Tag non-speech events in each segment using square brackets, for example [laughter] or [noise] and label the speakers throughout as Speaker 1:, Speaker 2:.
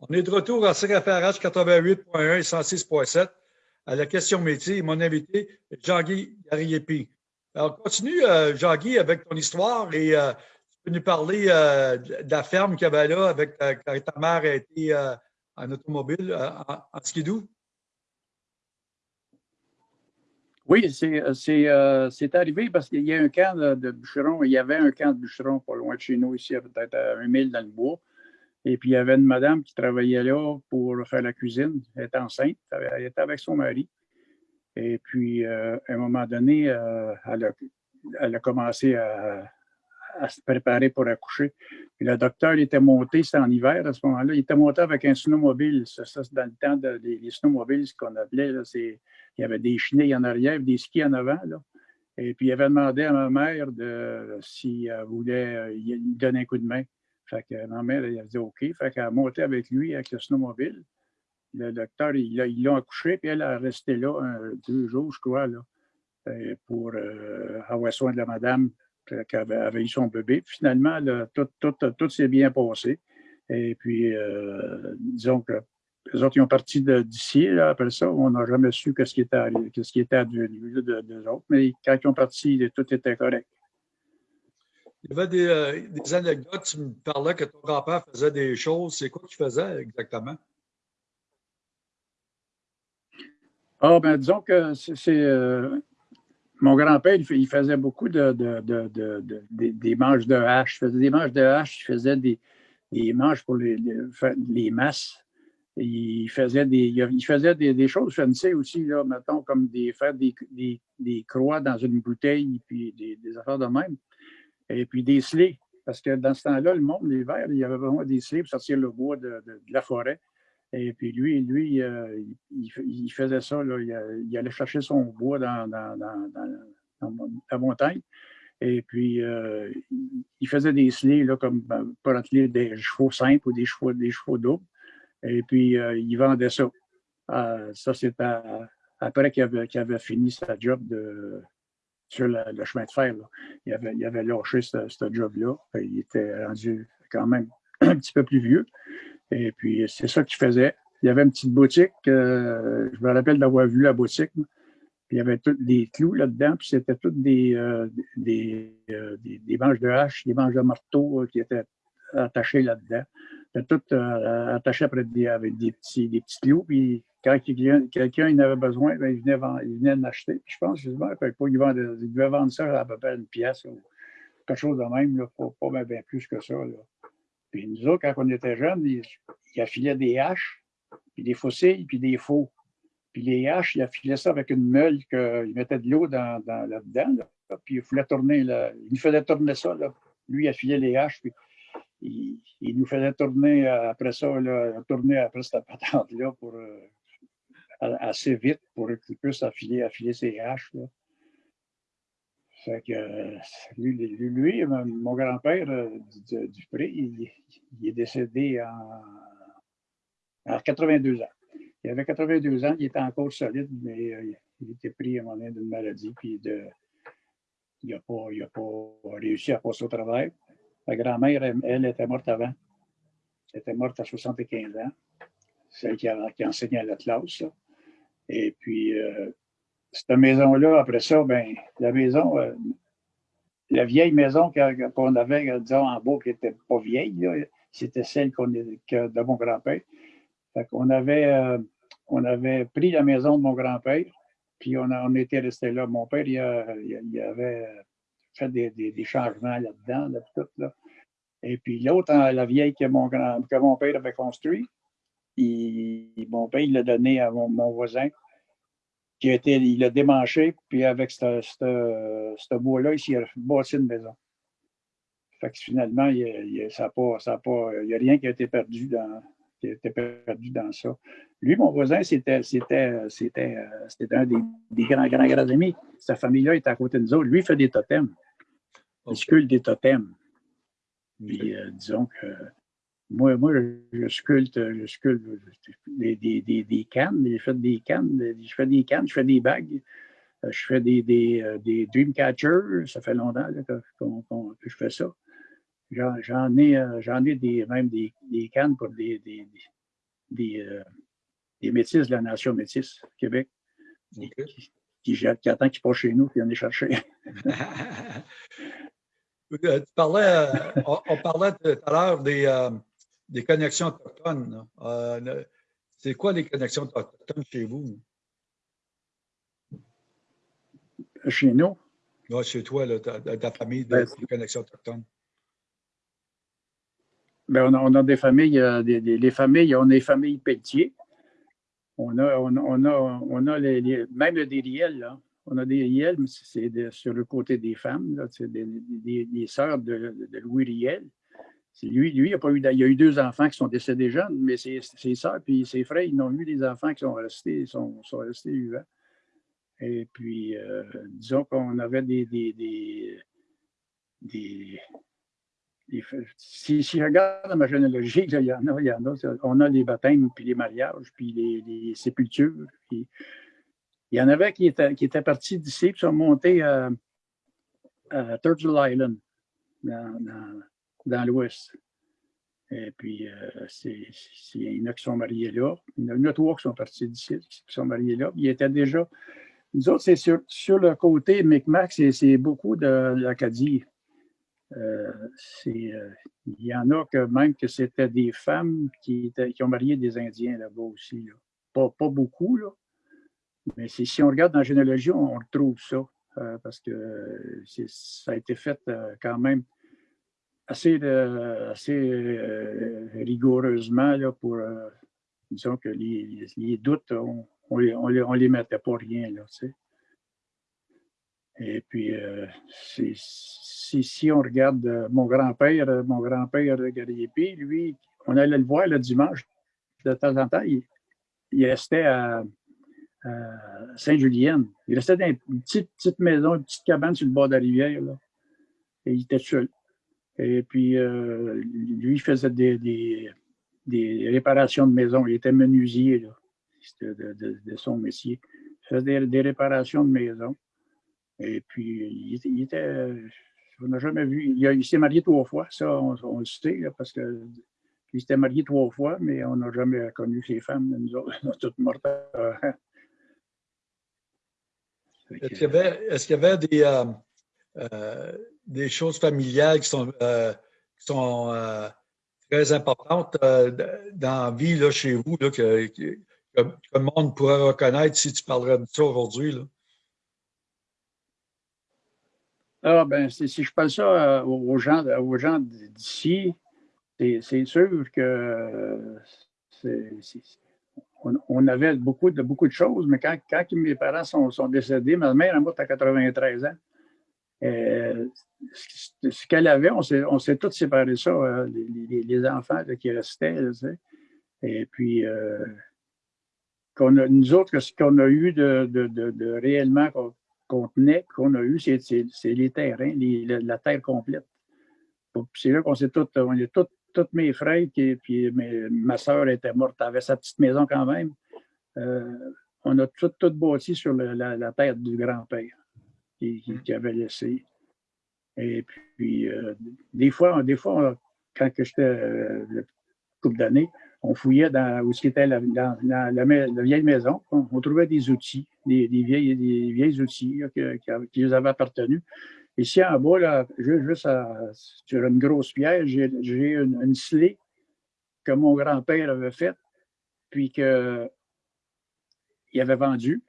Speaker 1: On est de retour à CFRH 88.1 et 106.7 à la question métier. Mon invité est Jean-Guy Gariepi. Alors, continue, euh, Jean-Guy, avec ton histoire et euh, tu peux nous parler euh, de la ferme qu'il y avait là avec quand ta mère a été en automobile, en, en skidoo?
Speaker 2: Oui, c'est arrivé parce qu'il y a un camp de, bûcherons. Il y avait un camp de bûcherons pas loin de chez nous, ici, peut-être à un mille dans le bois. Et puis, il y avait une madame qui travaillait là pour faire la cuisine. Elle était enceinte, elle était avec son mari. Et puis, euh, à un moment donné, euh, elle, a, commencé à, se préparer pour accoucher. Puis le docteur il était monté, c'était en hiver à ce moment-là, il était monté avec un snowmobile. Ça, c'est dans le temps des snowmobiles, ce qu'on appelait. il y avait des chenilles en arrière, des skis en avant. Et puis, il avait demandé à ma mère de, si elle voulait euh, lui donner un coup de main. Fait que ma mère, elle a dit OK. Fait qu'elle a monté avec lui, avec le snowmobile. Le docteur, ils l'ont accouché, puis elle a resté là deux jours, je crois, là, euh, pour euh, avoir soin de la madame qui avait, eu son bébé. finalement, tout, tout, tout s'est bien passé. Et puis, euh, disons que les autres, ils ont parti d'ici. Après ça, on n'a jamais su ce qui était, ce qui était advenu autres. Mais quand ils ont parti, tout était correct.
Speaker 1: Il y avait des, des, anecdotes. Tu me parlais que ton grand-père faisait des choses. C'est quoi qu'il faisait exactement?
Speaker 2: Ah, ben disons que c'est. Euh, mon grand-père, il, faisait beaucoup de, des manches de hache. Il faisait des manches de hache, il faisait des, manches pour les, les, masses. Il faisait des, il faisait des, choses fancy aussi, là, mettons, comme des, faire des, des, croix dans une bouteille, puis des, affaires de même. Et puis des. Parce que dans ce temps-là, le monde, l'hiver, il y avait vraiment des slés pour sortir le bois de la forêt. Et puis lui, lui euh, il, faisait ça, il, allait chercher son bois dans, la montagne. Et puis, euh, il faisait des slés là, comme ben, pour atteler des chevaux simples ou des chevaux, des chevaux doubles. Et puis, euh, il vendait ça. ça, c'était après qu'il avait, avait, fini sa job de, sur le chemin de fer. Il, avait, il avait lâché ce, job-là. Il était rendu quand même [clears throat] un petit peu plus vieux. Et puis, c'est ça qu'il faisait. Il y avait une petite boutique. Euh, je me rappelle d'avoir vu la boutique. Puis il y avait tous des clous là-dedans. Puis c'était toutes des, euh, des, euh, des, des, manches de hache, des manches de marteau qui étaient attachées là-dedans. C'était tout attaché après avec des petits, des petits clous. Puis quand quelqu'un en avait besoin, bien, il venait, il venait je pense, justement, il, il devait vendre ça à peu près une pièce ou quelque chose de même, pas, pas bien plus que ça. Puis nous autres, quand on était jeunes, il, affilait des haches, puis des fossiles, puis des faux. Puis les haches, il affilait ça avec une meule qu'il mettait de l'eau dans, là-dedans, puis il voulait tourner, faisait tourner ça. Lui, il affilait les haches, puis il, nous faisait tourner après ça, tourner après cette patente-là pour, euh, assez vite pour qu'il puisse affiler, ses haches. Lui, mon grand-père euh, Dupré, il, il, est décédé en, à 82 ans. Il avait 82 ans, il était encore solide, mais euh, il était pris à un moment d'une maladie, puis il n'a pas, réussi à passer au travail. Sa grand-mère, elle, était morte avant. Elle était morte à 75 ans, celle qui, a, qui enseignait à l'Atlas. Et puis, euh, cette maison-là, après ça, ben, la maison, euh, la vieille maison qu'on avait, disons, en bas, qui n'était pas vieille, c'était celle qu'on de mon grand-père. On avait, euh, avait pris la maison de mon grand-père, puis on, on était resté là. Mon père, il, avait fait des, des, changements là-dedans, là. Et puis l'autre, la vieille que mon, grand, que mon père avait construit, il, mon père, il l'a donné à mon voisin qui a été, il a démanché, puis avec ce bois-là, il a bâti une maison. Fait que finalement, il n'y a, a, pas, pas, a rien qui a été perdu dans, qui a été perdu dans ça. Lui, mon voisin, c'était, c'était, c'était, c'était un des, des, grands, grands, grands amis. Sa famille-là est à côté de nous autres. Lui, il fait des totems. Il sculpte des totems. Puis, euh, disons que moi, moi je, sculpte, je sculpte des, des, des, des cannes, je fais des cannes, je fais des cannes, je fais des bagues, euh, je fais des, des, euh, des dream catchers, ça fait longtemps là, que, que, je fais ça. J'en ai, euh, j'en ai des, même des, des cannes pour des, des, des, des métis de la nation métisse, Québec, qui, qui, attend qu'ils passent chez nous et en est cherché.
Speaker 1: tu parlais, on, parlait tout à l'heure des, des, connexions autochtones. C'est quoi les connexions autochtones chez vous?
Speaker 2: Chez nous?
Speaker 1: Oui, chez toi, là, ta, ta, famille, de, ben, des connexions autochtones.
Speaker 2: Ben, on, a, des familles, euh, des, les familles, on a des familles Pelletier. On a, on, a, on a les, même des riels, là. On a des riels, mais c'est sur le côté des femmes, c'est des, des, sœurs de, de, Louis Riel. Lui, lui il, a pas eu, a eu deux enfants qui sont décédés jeunes, mais ses, ses sœurs et ses frères, ils ont eu des enfants qui sont restés, sont, sont restés vivants. Et puis, euh, disons qu'on avait des, des, des, si, si, je regarde ma généalogie, il y en a, il y en a. On a les baptêmes, puis les mariages, puis les, sépultures. Puis, il y en avait qui étaient, qui étaient partis d'ici, puis sont montés à, Turtle Island, l'ouest. Et puis, euh, il y en a qui sont mariés là. Il y en a trois qui sont partis d'ici, qui sont mariés là. Ils étaient déjà nous autres, c'est sur, sur, le côté Micmac, c'est beaucoup de l'Acadie. Euh, euh, il y en a que même que c'était des femmes qui, qui, ont marié des Indiens là-bas aussi. Pas, pas, beaucoup, là. mais si on regarde dans la généalogie, on, retrouve ça. Parce que ça a été fait quand même assez, assez rigoureusement là, pour, disons que les, doutes on les, on les, on les mettait pas rien, là, tu sais. Et puis, euh, si, si, on regarde euh, mon grand-père, euh, mon grand-père Gariepi, lui, on allait le voir le dimanche, de temps en temps, il, restait à, Saint-Julienne. Il restait dans une petite, petite, maison, une petite cabane sur le bord de la rivière, là. Et il était seul. Et puis, lui, il faisait des, des, des, réparations de maison. Il était menuisier, là de, son métier. Il faisait des, réparations de maison. Et puis, il, était. On n'a jamais vu. Il, s'est marié trois fois, ça, on, le sait, parce que. Il s'était marié trois fois, mais on n'a jamais connu ses femmes. Nous autres, [laughs] sont toutes mortes.
Speaker 1: Est-ce qu'il y avait, est y avait des, euh, euh, des, choses familiales qui sont, euh, qui sont très importantes dans la vie là, chez vous, là, que, le monde pourrait reconnaître si tu parlerais de ça aujourd'hui?
Speaker 2: Ah, ben, si, je parle ça euh, aux gens, aux gens d'ici, c'est sûr que on, avait beaucoup de, beaucoup de choses, mais quand, quand mes parents sont, sont décédés, ma mère est morte à 93 ans. Euh, ce qu'elle avait, on s'est tous séparés ça, euh, les, enfants qui restaient. et puis, nous autres, ce qu'on a eu de, réellement qu'on tenait, qu'on a eu, c'est les terrains, la, terre complète. C'est là qu'on s'est tous, on est toutes mes frères, qui, puis ma soeur était morte, avait sa petite maison quand même. Euh, on a tout, tout bâti sur la, terre du grand-père qui, avait laissé. Et puis, euh, des fois, des fois quand j'étais euh, couple d'années, on fouillait dans où était la, dans, la, vieille maison. On, trouvait des outils, des, vieilles, des vieilles outils qui, nous avaient appartenu. Ici en bas, là, juste sur une grosse pierre, j'ai une, une slée que mon grand-père avait faite, puis qu'il avait vendue.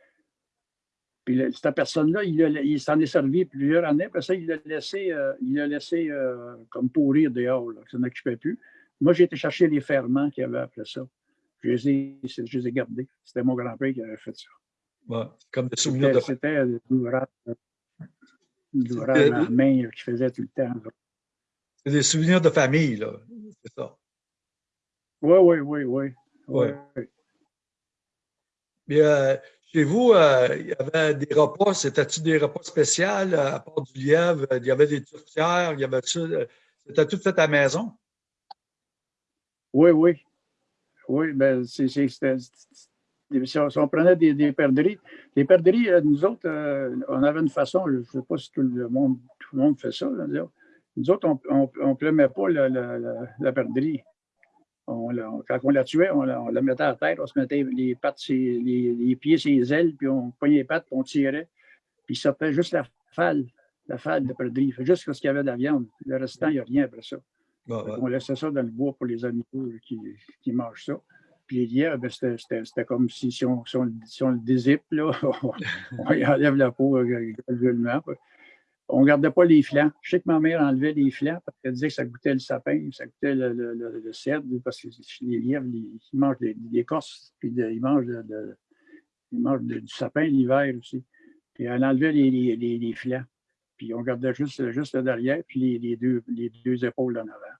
Speaker 2: Puis cette personne-là, il, s'en est servi plusieurs années. Après ça, il l'a laissé, euh, il laissé euh, comme pourrir dehors, là, ça n'occupait plus. Moi, j'ai été chercher les ferments qu'il y avait après ça. Je les ai, je les ai gardés. C'était mon grand-père qui avait fait ça.
Speaker 1: Ouais, comme des souvenirs de
Speaker 2: C'était l'ouvrage à la main qui faisait tout le temps.
Speaker 1: C'est des souvenirs de famille, là. C'est ça.
Speaker 2: Oui, oui, oui, oui.
Speaker 1: Ouais. Mais euh, chez vous, euh, il y avait des repas. C'était-tu des repas spéciaux euh, à part du lièvre? Il y avait des tourtières, il y avait C'était tout fait à la maison?
Speaker 2: Oui, oui. Oui, ben, c'est, si, on, prenait des, des perdrix, les perdrix, euh, nous autres, euh, on avait une façon, je ne sais pas si tout le monde, tout le monde fait ça, nous autres, on ne plumait pas la, la, la. On quand on la tuait, on la, mettait à terre, on se mettait les pattes, les, pieds, ses ailes, puis on poignait les pattes, puis on tirait. Puis ça fait juste la falle, la falle de perdrix. Juste ce qu'il y avait de la viande. Le restant, il n'y a rien après ça. On laissait ça dans le bois pour les animaux qui, qui mangent ça. Puis les lièvres, ben, c'était comme si, si, on, si, on, le dézippe, là, [laughs] on, y enlève la peau euh, graduellement on ne gardait pas les flancs. Je sais que ma mère enlevait les flancs parce qu'elle disait que ça goûtait le sapin, ça goûtait le, le, cèdre, parce que les lièvres, ils, mangent l'écorce, puis ils mangent, mangent du sapin l'hiver aussi. Puis elle enlevait les, flancs. Puis on gardait juste, juste le derrière, puis les, deux, les deux épaules en avant.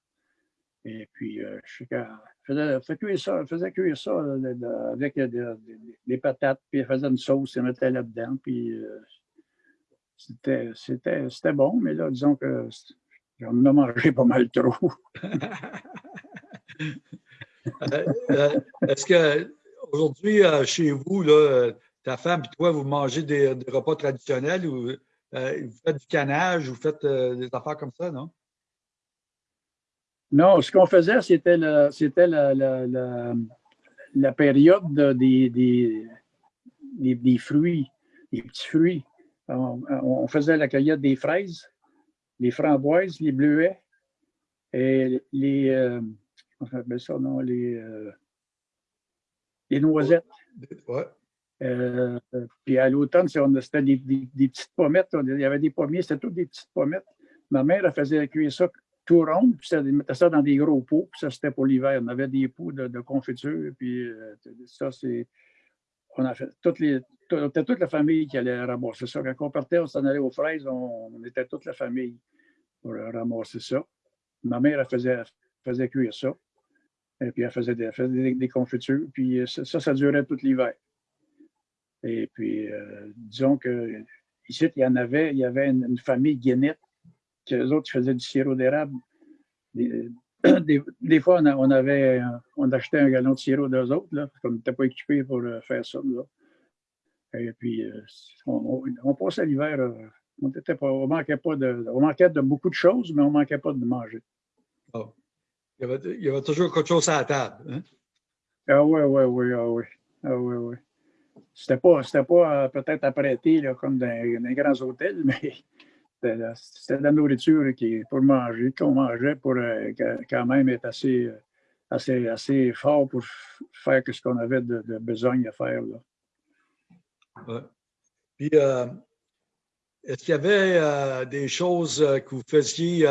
Speaker 2: Et puis, euh, je sais qu'elle faisait, faisait, cuire ça, faisait cuire ça avec des patates, puis elle faisait une sauce, elle mettait là-dedans, puis euh, c'était bon, mais là, disons que j'en ai mangé pas mal trop. [laughs]
Speaker 1: Euh, euh, est-ce que aujourd'hui, euh, chez vous, là, ta femme et toi, vous mangez des, repas traditionnels ou vous faites du canage, vous faites des affaires comme ça, non?
Speaker 2: Non, ce qu'on faisait, c'était la, la, la, la, période des, des, des, fruits, des petits fruits on, faisait la cueillette des fraises, les framboises, les bleuets et les, euh, ça, non, les, euh, les noisettes. Euh, puis à l'automne, c'était des, petites pommettes. Il y avait des pommiers, c'était toutes des petites pommettes. Ma mère, elle faisait cuire ça tout rond, puis elle mettait ça dans des gros pots, puis ça, c'était pour l'hiver. On avait des pots de, de confiture, puis ça, c'est on a fait toutes les, était toute la famille qui allait ramasser ça. Quand on partait, on s'en allait aux fraises, on, était toute la famille pour ramasser ça. Ma mère, elle faisait, cuire ça. Et puis, elle faisait des, confitures. Puis, ça, ça, durait tout l'hiver. Et puis, euh, disons que ici, il y en avait, il y avait une, famille guénette, que les autres faisaient du sirop d'érable. Des, [coughs] fois, on, on achetait un gallon de sirop d'eux autres, là, comme on n'était pas équipé pour euh, faire ça. Et puis, euh, on, passait l'hiver, euh, on, on, manquait pas de, on manquait de beaucoup de choses, mais on ne manquait pas de manger.
Speaker 1: Oh. Il, y avait, il, y avait, toujours quelque chose à la table. Hein?
Speaker 2: Ah oui, oui, oui, ah oui. Ah oui, oui. C'était pas, pas peut-être apprêté là, comme dans, dans, les grands hôtels, [laughs] mais c'était de la nourriture qui, pour manger, qu'on mangeait pour euh, quand même être assez, euh, assez, assez fort pour faire ce qu'on avait de, besoin à faire. Là.
Speaker 1: Puis, euh, est-ce qu'il y avait des choses que vous faisiez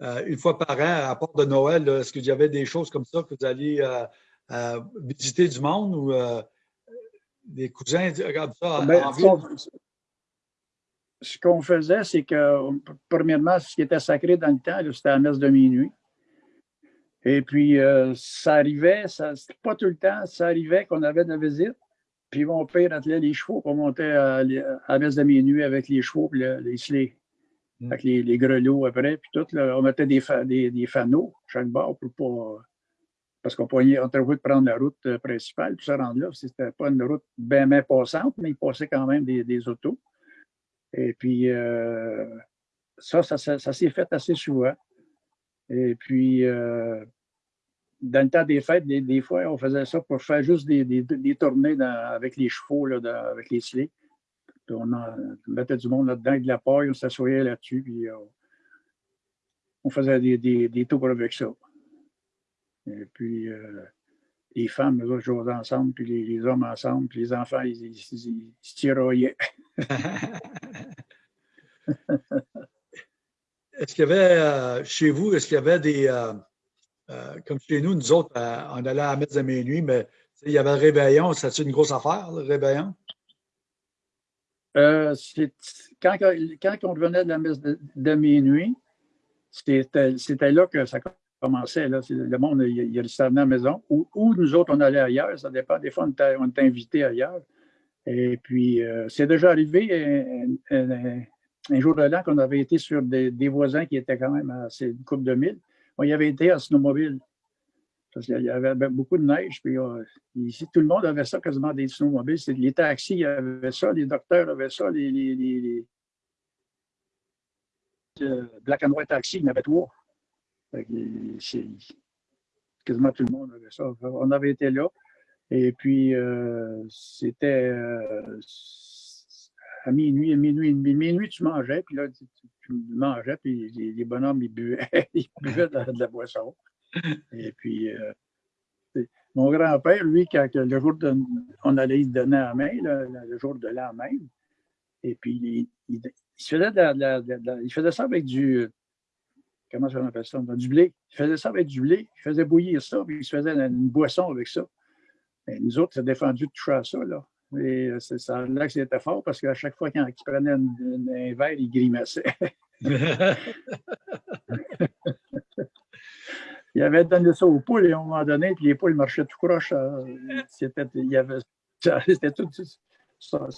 Speaker 1: une fois par an, à part de Noël? Est-ce qu'il y avait des choses comme ça que vous alliez visiter du monde ou des cousins comme ça
Speaker 2: ben, en ville? ce qu'on faisait, c'est que, premièrement, ce qui était sacré dans le temps, c'était la messe de minuit. Et puis, euh, ça arrivait, ça, pas tout le temps, ça arrivait qu'on avait de la visite. Puis mon père attelait les chevaux, on montait à, la messe de minuit avec les chevaux et les slés, mm. avec les, grelots après. Puis tout, on mettait des, des, des, fanaux chaque bord pour pas. Parce qu'on pouvait, on de prendre la route euh, principale, puis ça rendre là. C'était pas une route bien, bien passante, mais il passait quand même des, des autos. Et puis, euh, ça, ça, s'est fait assez souvent. Et puis, euh, dans le temps des fêtes, des, fois, on faisait ça pour faire juste des, des, tournées avec les chevaux, là, avec les slés. on, mettait du monde là-dedans, de la paille, on s'assoyait là-dessus, puis euh, on faisait des, tours avec ça. Et puis, les femmes, nous autres, jouaient ensemble, puis les, hommes ensemble, puis les enfants, ils, ils, se tiroyaient. [laughs]
Speaker 1: est-ce qu'il y avait euh, chez vous, est-ce qu'il y avait des. Euh, euh, comme chez nous, nous autres, on allait à la messe de minuit, mais il y avait le réveillon. C'était une grosse affaire, le réveillon?
Speaker 2: quand, quand, on revenait de la messe de, minuit, c'était là que ça commençait. Le monde, il, il restait à la maison. Ou, nous autres, on allait ailleurs. Ça dépend. Des fois, on était, on invités ailleurs. Et puis, euh, c'est déjà arrivé un, un, jour de l'an qu'on avait été sur des, voisins qui étaient quand même à une coupe de mille. On y avait été en snowmobile. Parce qu'il y avait beaucoup de neige. Puis, euh, ici, tout le monde avait ça, quasiment des snowmobiles. Les taxis avaient ça, les docteurs avaient ça, les, les, Black and White Taxi, il y en avait trois. quasiment tout le monde avait ça. On avait été là. Et puis, c'était à minuit, à minuit, minuit, tu mangeais, puis là, tu, mangeais, puis les, bonhommes, ils buvaient, [laughs] ils buvaient de, la boisson. Et puis, mon grand-père, lui, quand le jour de, on allait lui donner la main, le jour de l'an et puis il, faisait il faisait ça avec du, comment ça appelle ça, du blé. Il faisait ça avec du blé, il faisait bouillir ça, puis il se faisait une boisson avec ça. Nous autres, ça a défendu de toucher à ça, là. Et euh, c'est ça là que c'était fort parce qu'à chaque fois qu'il prenait un verre, il grimaçait. [laughs] il avait donné ça aux poules à un moment donné, puis les poules marchaient tout croche. Euh, c'était, [laughs] tout son,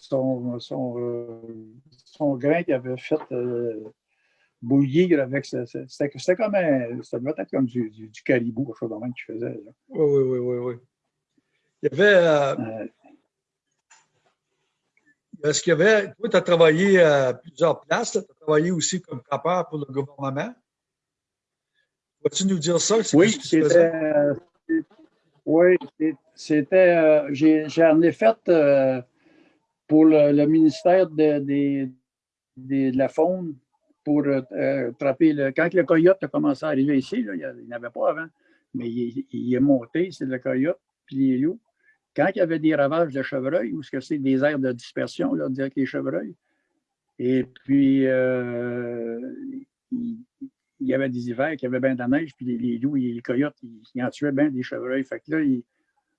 Speaker 2: son, euh, son, grain qu'il avait fait bouillir avec. C'était, comme un, ça devait être comme du, du, caribou, quelque chose de même qu'il faisait.
Speaker 1: Oui, oui, oui, oui, oui. Il y avait. Est-ce qu'il y avait, toi, tu as travaillé à plusieurs places, tu as travaillé aussi comme trappeur pour le gouvernement? Vas-tu nous dire ça?
Speaker 2: Oui, c'était. Euh, oui, c'était. Euh, j'en ai, fait euh, pour le, ministère de, de, la faune pour trapper le. Quand le coyote a commencé à arriver ici, là, il n'y en avait pas avant, mais il, il est monté, c'est le coyote, puis les loups. Quand il y avait des ravages de chevreuil, ou ce que c'est des aires de dispersion, là, avec les chevreuils, et puis euh, il, y avait des hivers qui avaient bien de la neige, puis les, loups et les coyotes, ils, en tuaient bien des chevreuils. Fait que là,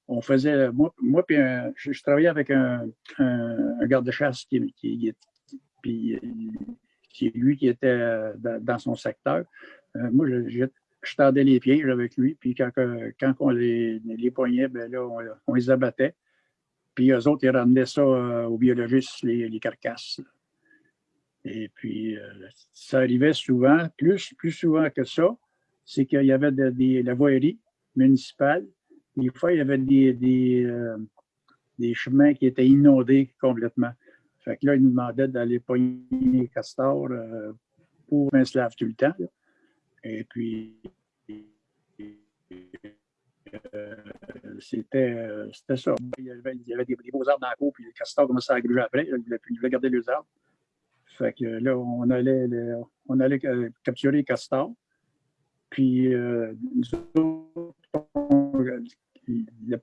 Speaker 2: on faisait, moi, moi puis je, travaillais avec un, garde-chasse qui, qui, qui, lui qui était dans, son secteur. Euh, moi, je tendais les pieds avec lui, puis quand, quand on les, les poignait, ben là, on, les abattait. Puis eux autres, ils ramenaient ça euh, aux biologistes, les, carcasses. Et puis, euh, ça arrivait souvent, plus, plus souvent que ça, c'est qu'il y avait de, la voirie municipale. Des fois, il y avait des, des, euh, des, chemins qui étaient inondés complètement. Fait que là, ils nous demandaient d'aller pogner les castors pour un slave tout le temps. Et puis, euh, c'était ça. Il y avait, il des, beaux arbres dans la cour, puis les castors commençaient à gruger après. Ils voulaient garder les arbres. Fait que là, on allait, on allait euh, capturer les castors. Puis, euh, nous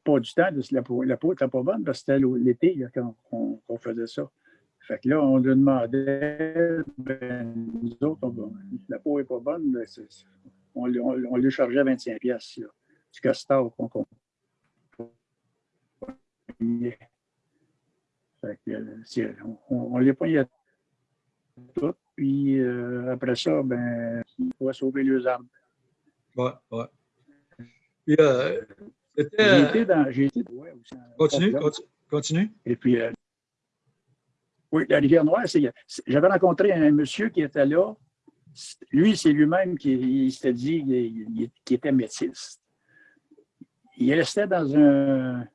Speaker 2: pas du temps, la peau, n'était pas bonne parce que c'était l'été quand on, faisait ça. Fait que là, on lui demandait, ben, nous autres, la peau n'est pas bonne, ben, on, on, lui chargeait 25 pièces du castor qu'on qu on, on les poignait tout, puis euh, après ça, ben, il faut sauver les arbres.
Speaker 1: Ouais, ouais. Puis, euh,
Speaker 2: j'ai été dans. J'ai été,
Speaker 1: ouais, aussi, continue, continue, continue.
Speaker 2: Et puis, euh, oui, la rivière Noire, j'avais rencontré un monsieur qui était là. Lui, c'est lui-même qui s'était dit qu'il était métis. Il restait dans un,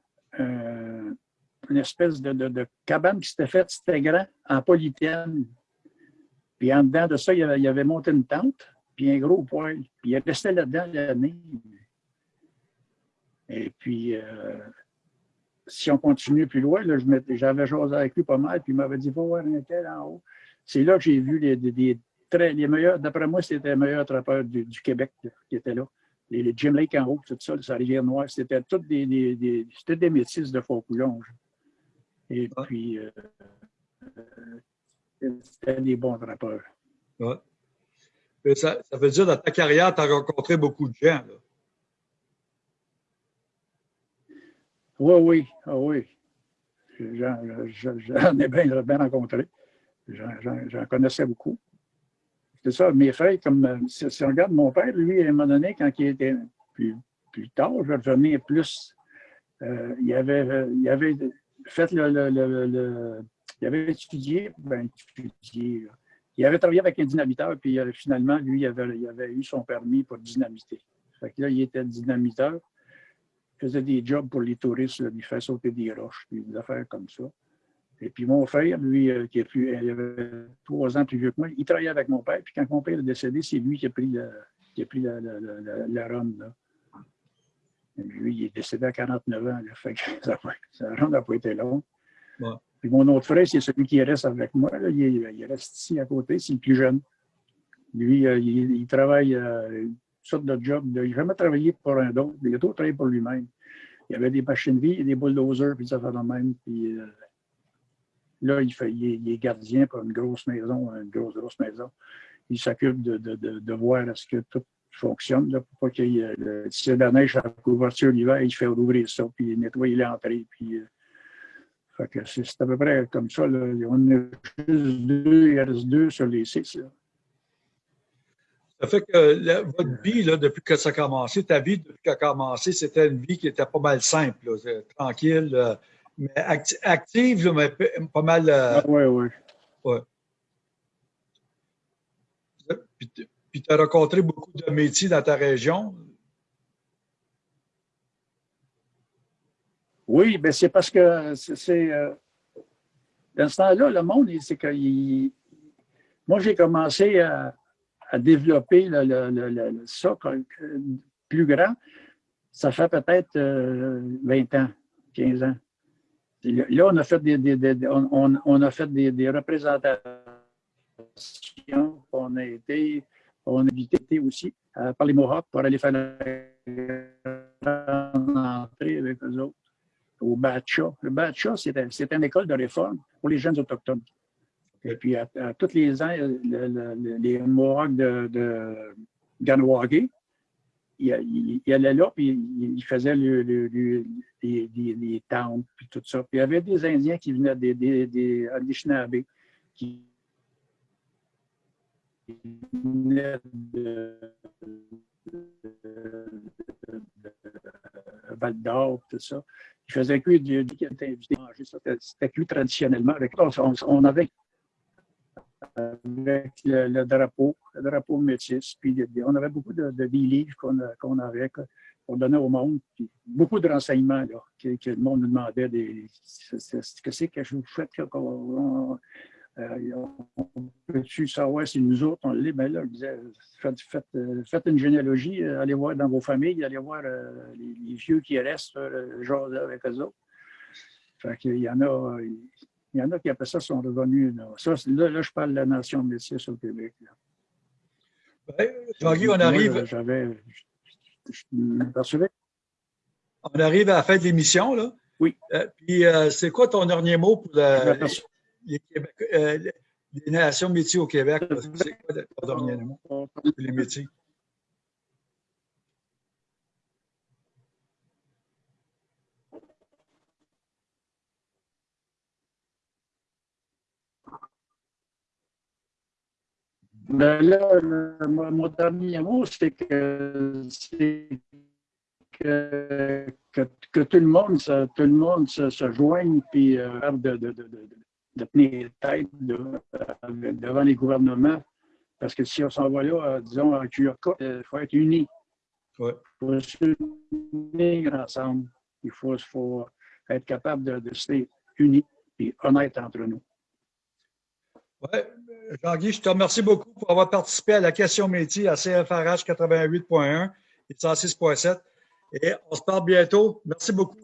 Speaker 2: une espèce de, cabane qui s'était faite, c'était grand, en polythène. Puis en dedans de ça, il avait, avait monté une tente, puis un gros poêle. Puis il restait là-dedans l'année. Et puis, euh, si on continue plus loin, j'avais chose avec lui pas mal, puis il m'avait dit, va voir un tel en haut. C'est là que j'ai vu les, les meilleurs, d'après moi, c'était les meilleurs trappeurs du, Québec qui étaient là. Les, Jim Lake en haut, tout ça, la rivière Noire, c'était toutes des, des, c'était des métis de Faucoulonge. Et puis, euh, c'était des bons trappeurs.
Speaker 1: Ouais. Ça, ça, veut dire, dans ta carrière, tu as rencontré beaucoup de gens. Là.
Speaker 2: Oui, oui, ah oui. J'en ai bien, bien rencontré. J'en connaissais beaucoup. C'est ça, mes frères, comme si, on regarde mon père, lui, à un moment donné, quand il était plus, plus tard, je vais revenir plus. Euh, il, avait, il avait fait le, il avait étudié, ben, étudié, il avait travaillé avec un dynamiteur, puis euh, finalement, lui, il avait, il avait eu son permis pour dynamiter. Fait que là, il était dynamiteur faisait des jobs pour les touristes, il fait sauter des roches, des affaires comme ça. Et puis mon frère, lui, euh, qui est plus, il avait trois ans plus vieux que moi, il travaillait avec mon père. Puis quand mon père est décédé, c'est lui qui a pris, qui a pris la, la, la. Lui, il est décédé à 49 ans. [laughs] fait que ça n'a pas été long. Puis mon autre frère, c'est celui qui reste avec moi. il, reste ici à côté, c'est le plus jeune. Lui, euh, il, travaille euh, de il n'a jamais travaillé pour un autre. Il a tout travaillé pour lui-même. Il avait des machines vie, des bulldozers, puis ça fait le même. Puis, euh, là, il, fait, il, est, gardien pour une grosse maison, une grosse, grosse maison. Il s'occupe de, de, de, voir est-ce que tout fonctionne, là, pour pas qu'il y ait si la neige à couverture l'hiver, il fait ouvrir ça, puis nettoyer l'entrée, puis c'est à peu près comme ça. Là. On a juste deux, il reste deux sur les six.
Speaker 1: Ça fait que votre vie, là, depuis que ça a commencé, ta vie depuis qu'elle a commencé, c'était une vie qui était pas mal simple, tranquille, euh, mais active, mais pas mal.
Speaker 2: oui, oui.
Speaker 1: Ouais. Puis tu as rencontré beaucoup de métiers dans ta région?
Speaker 2: Oui, ben c'est parce que c'est. Euh, dans ce temps-là, le monde, c'est que. moi, j'ai commencé à, développer le, ça plus grand. Ça fait peut-être 20 euh, ans, 15 ans. Là, on a fait des, on, a fait des, représentations. On a été, on a invité aussi euh, par les Mohawks pour aller faire l'entrée avec eux autres au Batcha. Le Batcha, c'est une école de réforme pour les jeunes autochtones. Et puis, à, tous les ans, les Mohawks de, de Ganwagé, il, allait là, puis il, faisait le, le, les, les, towns, puis tout ça. Puis il y avait des Indiens qui venaient des, des, qui venaient de, Val d'Or, tout ça. Je faisais que du qui était invité à manger ça. C'était plus traditionnellement. On, avait avec le, drapeau, le drapeau métis, puis on avait beaucoup de, de livres qu'on avait, qu'on donnait au monde, puis beaucoup de renseignements que, le monde nous demandait. Des, ce que c'est que je vous fais euh, on peut-tu savoir si nous autres, on l'est? Ben là, disait, faites, faites, euh, faites, une généalogie, euh, allez voir dans vos familles, allez voir les, vieux qui restent, genre là, avec eux autres. Fait qu'il y en a, il y en a qui après ça sont revenus. Là, ça, là, là je parle de la nation métisse au Québec.
Speaker 1: Jean-Guy, on arrive.
Speaker 2: J'avais.
Speaker 1: On arrive à la fin de l'émission, là.
Speaker 2: Oui.
Speaker 1: puis, c'est quoi ton dernier mot pour la, les, euh, les, nations métiers au Québec, c'est quoi le dernier mot les métiers?
Speaker 2: Ben là, mon, dernier mot, c'est que, que, que, tout le monde, tout le monde se, se joigne puis euh, de, de, de, de tenir tête devant les gouvernements. Parce que si on s'en va là, euh, disons, en QRK, il faut être unis.
Speaker 1: Il
Speaker 2: faut s'unir ensemble. Il faut, faut, être capable de, de rester unis et honnêtes entre nous.
Speaker 1: Oui, Jean-Guy, je te remercie beaucoup pour avoir participé à la question métier à CFRH 88.1 et 106.7. Et on se parle bientôt. Merci beaucoup.